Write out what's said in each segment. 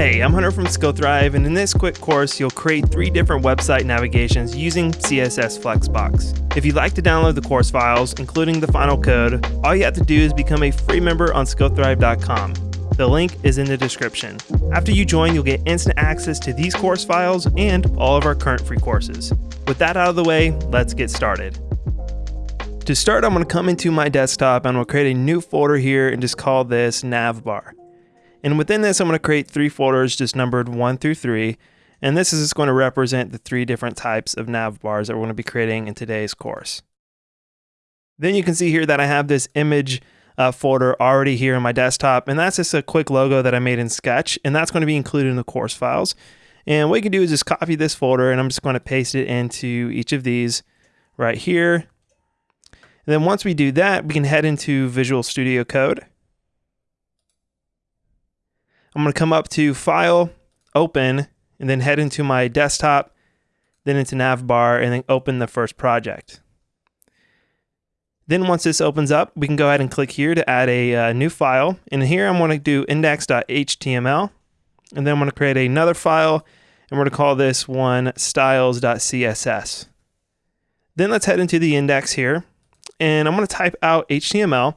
Hey, I'm Hunter from SkillThrive, and in this quick course, you'll create three different website navigations using CSS Flexbox. If you'd like to download the course files, including the final code, all you have to do is become a free member on skillthrive.com. The link is in the description. After you join, you'll get instant access to these course files and all of our current free courses. With that out of the way, let's get started. To start, I'm going to come into my desktop and we'll create a new folder here and just call this navbar. And within this, I'm going to create three folders just numbered one through three. And this is just going to represent the three different types of nav bars that we're going to be creating in today's course. Then you can see here that I have this image uh, folder already here in my desktop. And that's just a quick logo that I made in Sketch. And that's going to be included in the course files. And what you can do is just copy this folder and I'm just going to paste it into each of these right here. And then once we do that, we can head into Visual Studio Code. I'm going to come up to File, Open, and then head into my desktop, then into Navbar, and then open the first project. Then once this opens up, we can go ahead and click here to add a uh, new file. And here I'm going to do index.html, and then I'm going to create another file, and we're going to call this one styles.css. Then let's head into the index here, and I'm going to type out HTML.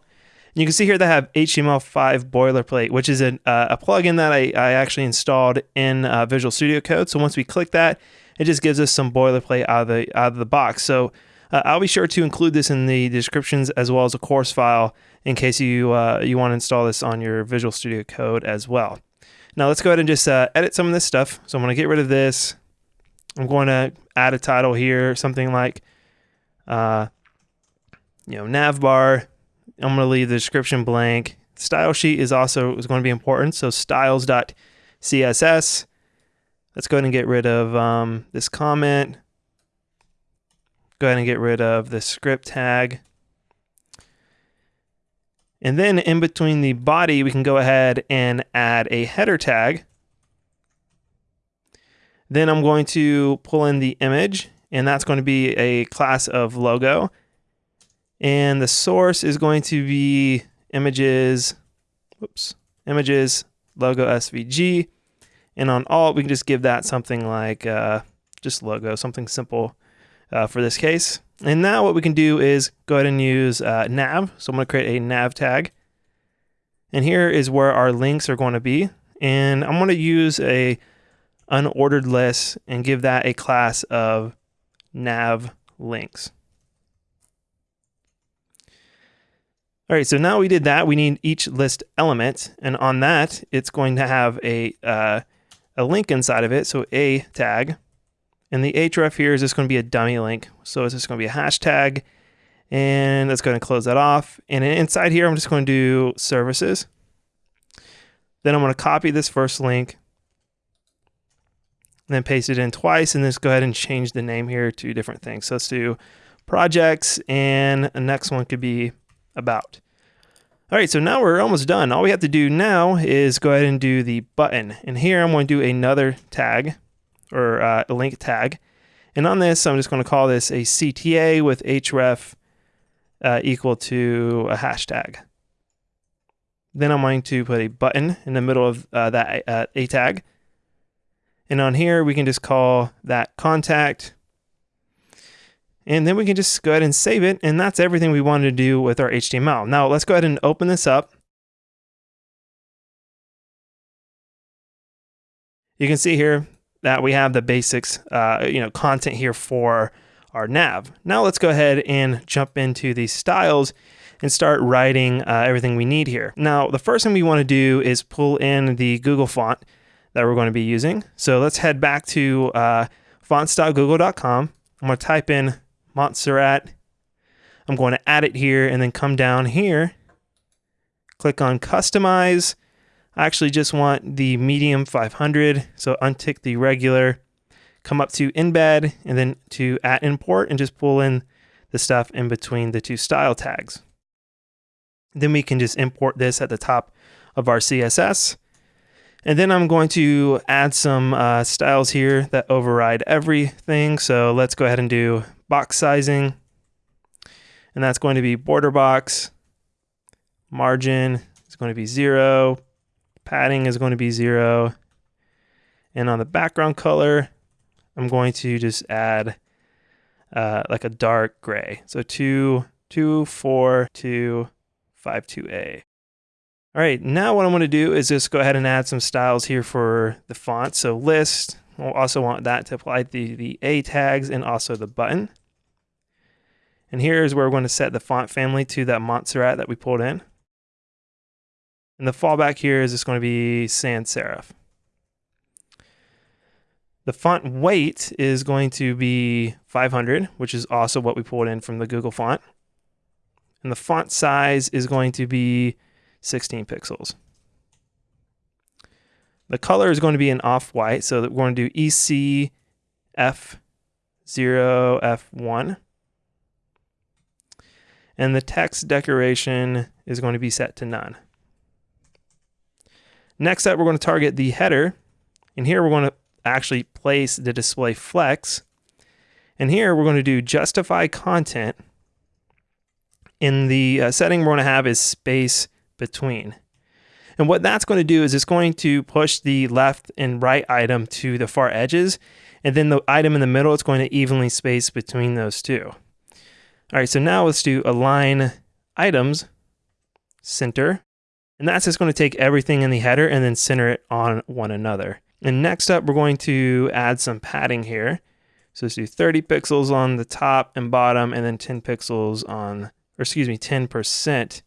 And you can see here they have HTML5 boilerplate, which is a, uh, a plugin that I, I, actually installed in uh, Visual Studio Code. So once we click that, it just gives us some boilerplate out of the out of the box. So uh, I'll be sure to include this in the descriptions as well as a course file in case you uh, you want to install this on your Visual Studio Code as well. Now let's go ahead and just uh, edit some of this stuff. So I'm going to get rid of this. I'm going to add a title here, something like uh, you know, nav bar. I'm going to leave the description blank. Style sheet is also is going to be important. So styles.css. Let's go ahead and get rid of um, this comment. Go ahead and get rid of the script tag. And then in between the body, we can go ahead and add a header tag. Then I'm going to pull in the image, and that's going to be a class of logo. And the source is going to be images, whoops, images, logo SVG. And on alt, we can just give that something like uh, just logo, something simple uh, for this case. And now what we can do is go ahead and use uh, nav. So I'm going to create a nav tag. And here is where our links are going to be. And I'm going to use a unordered list and give that a class of nav links. All right, so now we did that. We need each list element, and on that, it's going to have a uh, a link inside of it. So a tag, and the href here is just going to be a dummy link. So it's just going to be a hashtag, and that's going to close that off. And inside here, I'm just going to do services. Then I'm going to copy this first link, and then paste it in twice, and just go ahead and change the name here to different things. So let's do projects, and the next one could be about. All right, so now we're almost done. All we have to do now is go ahead and do the button. And here I'm going to do another tag or uh, a link tag. And on this, I'm just going to call this a CTA with href uh, equal to a hashtag. Then I'm going to put a button in the middle of uh, that uh, a tag. And on here, we can just call that contact and then we can just go ahead and save it. And that's everything we wanted to do with our HTML. Now let's go ahead and open this up. You can see here that we have the basics, uh, you know, content here for our nav. Now let's go ahead and jump into these styles and start writing uh, everything we need here. Now, the first thing we want to do is pull in the Google font that we're going to be using. So let's head back to uh, fonts.google.com. I'm going to type in Montserrat. I'm going to add it here and then come down here, click on customize. I actually just want the medium 500, so untick the regular, come up to embed and then to at import and just pull in the stuff in between the two style tags. Then we can just import this at the top of our CSS. And then I'm going to add some uh, styles here that override everything. So let's go ahead and do box sizing. And that's going to be border box. Margin is going to be zero. Padding is going to be zero. And on the background color, I'm going to just add uh, like a dark gray. So 2, 2, 4, 2, 5, 2A. All right, now what I'm to do is just go ahead and add some styles here for the font. So list, we'll also want that to apply the, the A tags and also the button. And here is where we're going to set the font family to that Montserrat that we pulled in. And the fallback here is just going to be sans serif. The font weight is going to be 500, which is also what we pulled in from the Google font. And the font size is going to be 16 pixels. The color is going to be an off-white, so that we're going to do EC F0, F1. And the text decoration is going to be set to none. Next up, we're going to target the header. And here we're going to actually place the display flex. And here we're going to do justify content. In the uh, setting we're going to have is space between. And what that's going to do is it's going to push the left and right item to the far edges. And then the item in the middle, it's going to evenly space between those two. All right, so now let's do align items, center. And that's just going to take everything in the header and then center it on one another. And next up, we're going to add some padding here. So let's do 30 pixels on the top and bottom, and then 10 pixels on, or excuse me, 10%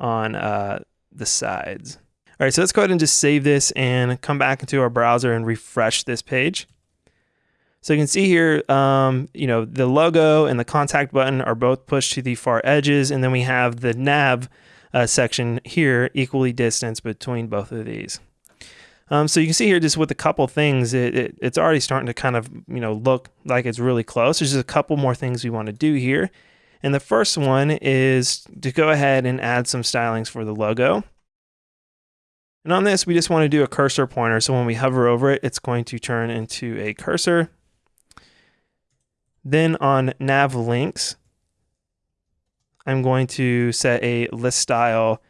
on uh, the sides. All right, so let's go ahead and just save this and come back into our browser and refresh this page. So you can see here, um, you know, the logo and the contact button are both pushed to the far edges, and then we have the nav uh, section here equally distanced between both of these. Um, so you can see here just with a couple things, it, it, it's already starting to kind of, you know, look like it's really close. There's just a couple more things we want to do here. And the first one is to go ahead and add some stylings for the logo. And on this, we just want to do a cursor pointer. So when we hover over it, it's going to turn into a cursor. Then on nav links, I'm going to set a list style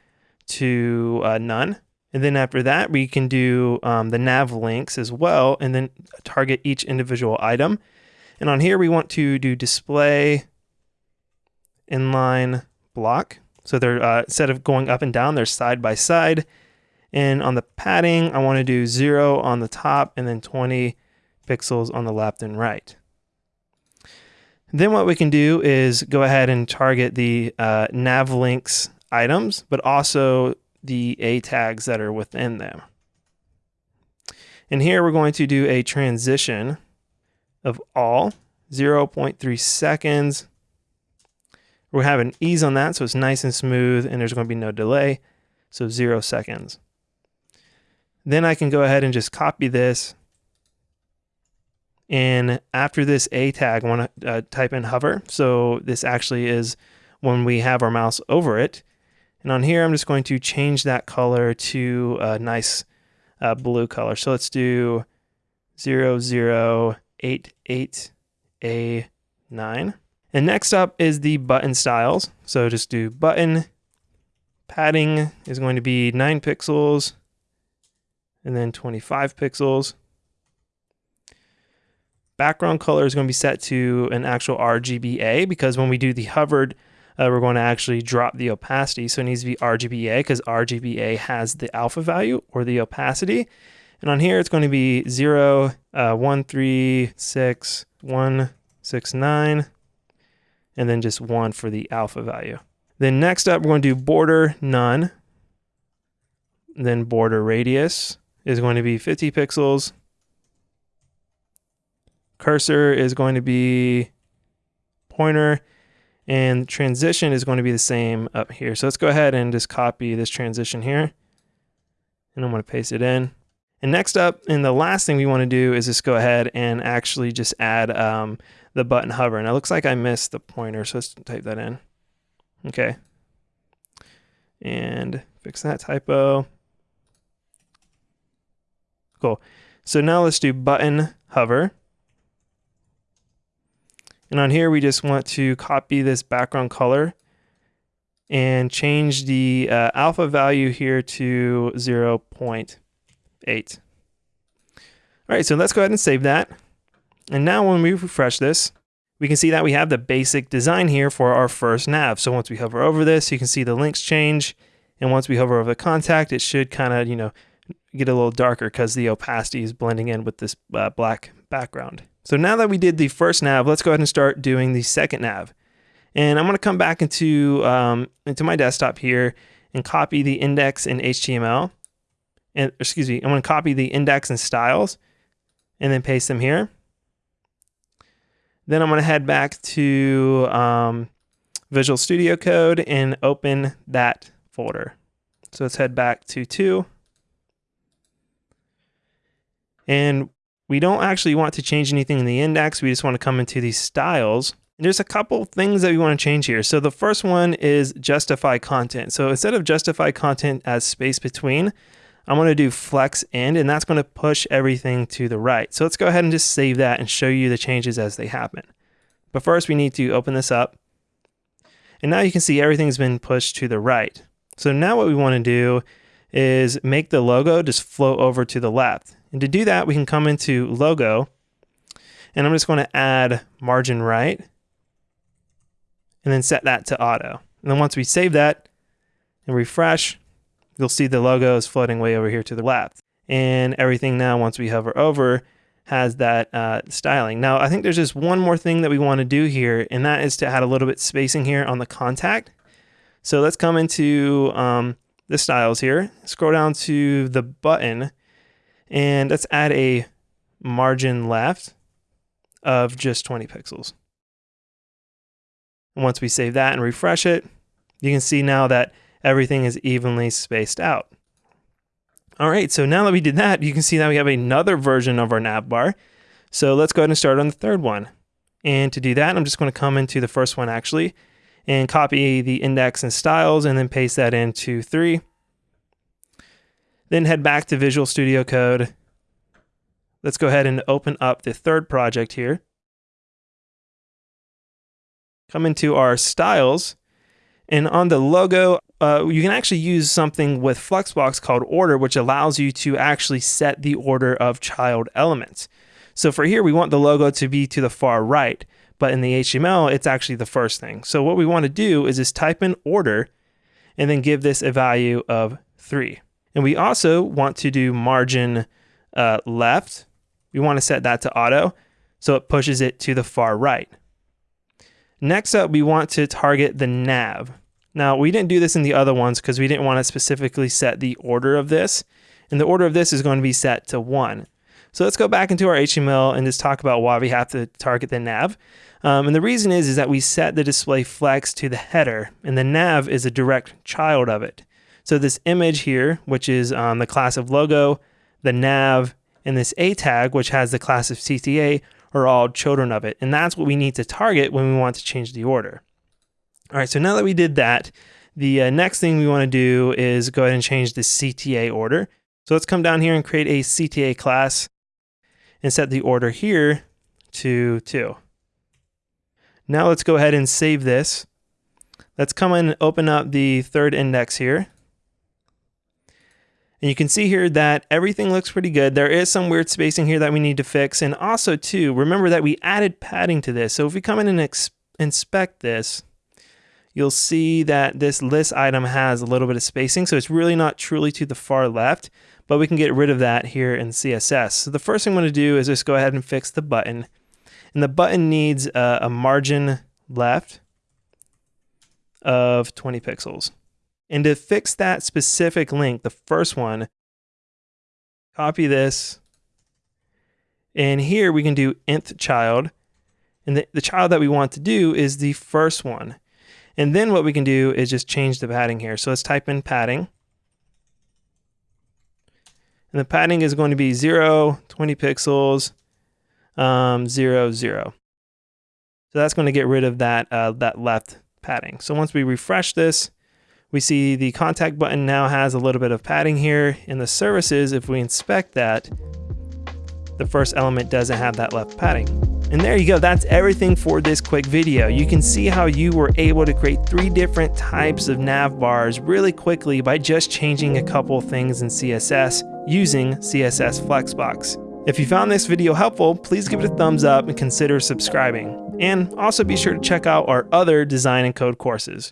to uh, none. And then after that, we can do um, the nav links as well, and then target each individual item. And on here, we want to do display inline block. So they're uh, instead of going up and down, they're side by side. And on the padding, I want to do zero on the top and then 20 pixels on the left and right. Then what we can do is go ahead and target the uh, nav links items, but also the A tags that are within them. And here we're going to do a transition of all 0.3 seconds we have an ease on that, so it's nice and smooth, and there's going to be no delay, so zero seconds. Then I can go ahead and just copy this. And after this A tag, I want to uh, type in hover. So this actually is when we have our mouse over it. And on here, I'm just going to change that color to a nice uh, blue color. So let's do 0088A9. And next up is the button styles. So just do button, padding is going to be 9 pixels, and then 25 pixels. Background color is going to be set to an actual RGBA because when we do the hovered, uh, we're going to actually drop the opacity. So it needs to be RGBA because RGBA has the alpha value or the opacity. And on here, it's going to be 0, uh, 1, 3, 6, 1, 6, 9, and then just one for the alpha value. Then next up, we're going to do border none. Then border radius is going to be 50 pixels. Cursor is going to be pointer and transition is going to be the same up here. So let's go ahead and just copy this transition here. And I'm going to paste it in. And next up, and the last thing we want to do is just go ahead and actually just add um, the button hover. And it looks like I missed the pointer, so let's type that in. Okay. And fix that typo. Cool. So now let's do button hover. And on here, we just want to copy this background color and change the uh, alpha value here to 0.8. All All right, so let's go ahead and save that. And now when we refresh this, we can see that we have the basic design here for our first nav. So once we hover over this, you can see the links change. And once we hover over the contact, it should kind of, you know, get a little darker because the opacity is blending in with this uh, black background. So now that we did the first nav, let's go ahead and start doing the second nav. And I'm going to come back into, um, into my desktop here and copy the index in HTML. And excuse me, I'm going to copy the index and styles and then paste them here. Then I'm going to head back to um, Visual Studio Code and open that folder. So let's head back to 2. And we don't actually want to change anything in the index. We just want to come into these styles. And there's a couple things that we want to change here. So the first one is justify content. So instead of justify content as space between, I'm going to do flex end, and that's going to push everything to the right. So let's go ahead and just save that and show you the changes as they happen. But first we need to open this up. And now you can see everything's been pushed to the right. So now what we want to do is make the logo just flow over to the left. And to do that, we can come into logo and I'm just going to add margin right and then set that to auto. And then once we save that and refresh, you'll see the logo is floating way over here to the left. And everything now, once we hover over, has that uh, styling. Now, I think there's just one more thing that we want to do here, and that is to add a little bit spacing here on the contact. So let's come into um, the styles here, scroll down to the button, and let's add a margin left of just 20 pixels. Once we save that and refresh it, you can see now that everything is evenly spaced out. All right, so now that we did that, you can see that we have another version of our nav bar. So let's go ahead and start on the third one. And to do that, I'm just going to come into the first one actually and copy the index and styles and then paste that into 3. Then head back to Visual Studio Code. Let's go ahead and open up the third project here. Come into our styles and on the logo, uh, you can actually use something with Flexbox called order, which allows you to actually set the order of child elements. So for here, we want the logo to be to the far right, but in the HTML, it's actually the first thing. So what we want to do is just type in order and then give this a value of three. And we also want to do margin uh, left. We want to set that to auto so it pushes it to the far right. Next up, we want to target the nav. Now, we didn't do this in the other ones because we didn't want to specifically set the order of this. And the order of this is going to be set to 1. So let's go back into our HTML and just talk about why we have to target the nav. Um, and the reason is, is that we set the display flex to the header, and the nav is a direct child of it. So this image here, which is um, the class of logo, the nav, and this A tag, which has the class of CTA, are all children of it. And that's what we need to target when we want to change the order. All right, so now that we did that, the uh, next thing we want to do is go ahead and change the CTA order. So let's come down here and create a CTA class and set the order here to 2. Now let's go ahead and save this. Let's come and open up the third index here. And you can see here that everything looks pretty good. There is some weird spacing here that we need to fix. And also too, remember that we added padding to this. So if we come in and inspect this, you'll see that this list item has a little bit of spacing. So it's really not truly to the far left, but we can get rid of that here in CSS. So the first thing I'm gonna do is just go ahead and fix the button. And the button needs a, a margin left of 20 pixels. And to fix that specific link, the first one, copy this. And here we can do nth child. And the, the child that we want to do is the first one. And then what we can do is just change the padding here. So let's type in padding. And the padding is going to be 0, 20 pixels, um, 0, 0. So that's going to get rid of that, uh, that left padding. So once we refresh this, we see the contact button now has a little bit of padding here. In the services, if we inspect that, the first element doesn't have that left padding. And there you go, that's everything for this quick video. You can see how you were able to create three different types of nav bars really quickly by just changing a couple things in CSS using CSS Flexbox. If you found this video helpful, please give it a thumbs up and consider subscribing. And also be sure to check out our other design and code courses.